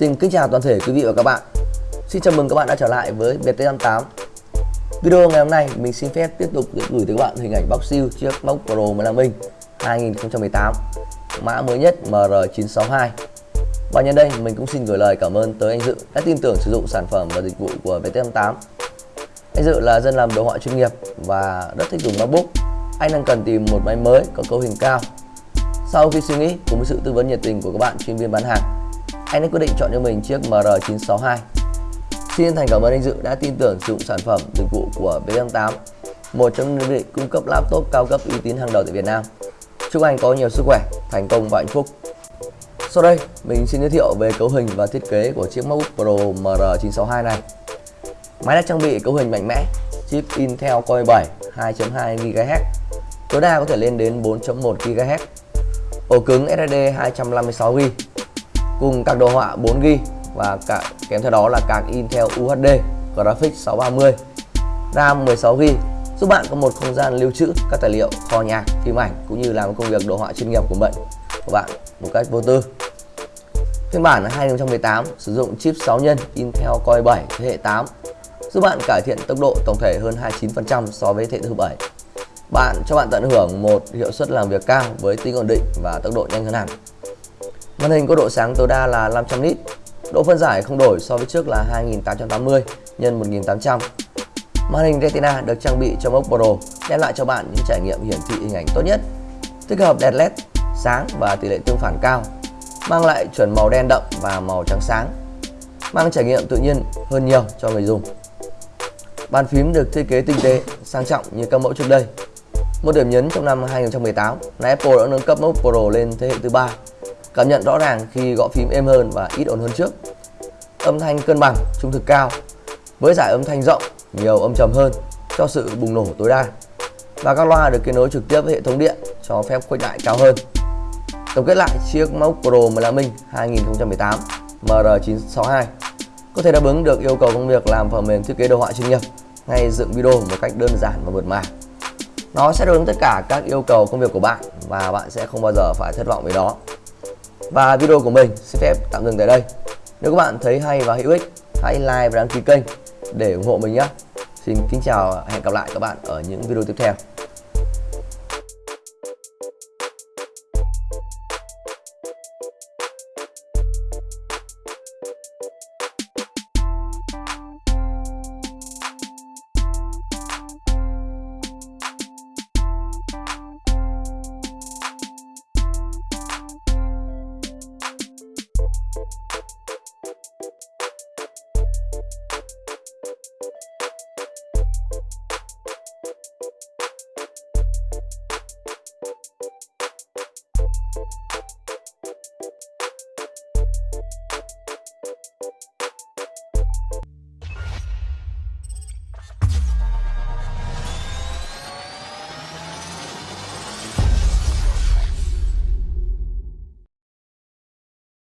Xin kính chào toàn thể quý vị và các bạn. Xin chào mừng các bạn đã trở lại với BT58 Video ngày hôm nay mình xin phép tiếp tục gửi tới các bạn hình ảnh bóc siêu chiếc MacBook Pro 15 inch 2018 Mã mới nhất MR962 Và nhân đây mình cũng xin gửi lời cảm ơn tới anh Dự đã tin tưởng sử dụng sản phẩm và dịch vụ của BT58 Anh Dự là dân làm đồ họa chuyên nghiệp và rất thích dùng MacBook Anh đang cần tìm một máy mới có cấu hình cao. Sau khi suy nghĩ cùng với sự tư vấn nhiệt tình của các bạn, chuyên viên bán hàng anh đã quyết định chọn cho mình chiếc MR962. Xin thành cảm ơn anh Dự đã tin tưởng sử dụng sản phẩm dịch vụ của V88, một trong những đơn vị cung cấp laptop cao cấp uy tín hàng đầu tại Việt Nam. Chúc anh có nhiều sức khỏe, thành công và hạnh phúc. Sau đây, mình xin giới thiệu về cấu hình và thiết kế của chiếc MacBook Pro MR962 này. Máy đã trang bị cấu hình mạnh mẽ, chip Intel Core i7 2.2 GHz, tối đa có thể lên đến 4.1 GHz. Ổ cứng SSD 256GB cùng các đồ họa 4GB và cả kèm theo đó là card Intel UHD Graphics 630 RAM 16GB giúp bạn có một không gian lưu trữ các tài liệu kho nhạc, phim ảnh cũng như làm công việc đồ họa chuyên nghiệp của bạn của bạn một cách vô tư. Phiên bản 2018 sử dụng chip 6 nhân Intel Core 7 thế hệ 8 giúp bạn cải thiện tốc độ tổng thể hơn 29% so với thế hệ thứ 7. Bạn cho bạn tận hưởng một hiệu suất làm việc cao với tính ổn định và tốc độ nhanh hơn hẳn. Màn hình có độ sáng tối đa là 500 nit, độ phân giải không đổi so với trước là 2880 x 1800. Màn hình Retina được trang bị trong ốc Pro đem lại cho bạn những trải nghiệm hiển thị hình ảnh tốt nhất, tích hợp đèn LED sáng và tỷ lệ tương phản cao, mang lại chuẩn màu đen đậm và màu trắng sáng, mang trải nghiệm tự nhiên hơn nhiều cho người dùng. Bàn phím được thiết kế tinh tế, sang trọng như các mẫu trước đây. Một điểm nhấn trong năm 2018 là Apple đã nâng cấp MacBook Pro lên thế hệ thứ ba Cảm nhận rõ ràng khi gõ phím êm hơn và ít ồn hơn trước. Âm thanh cân bằng, trung thực cao, với giải âm thanh rộng, nhiều âm trầm hơn cho sự bùng nổ tối đa. Và các loa được kết nối trực tiếp với hệ thống điện cho phép khuếch đại cao hơn. Tổng kết lại, chiếc MacBook Pro 15 inch 2018 MR962 có thể đáp ứng được yêu cầu công việc làm phần mềm thiết kế đồ họa chuyên nghiệp hay dựng video một cách đơn giản và mượt mà. Nó sẽ đáp ứng tất cả các yêu cầu công việc của bạn và bạn sẽ không bao giờ phải thất vọng với nó. Và video của mình xin phép tạm dừng tại đây. Nếu các bạn thấy hay và hữu ích, hãy like và đăng ký kênh để ủng hộ mình nhé. Xin kính chào và hẹn gặp lại các bạn ở những video tiếp theo. you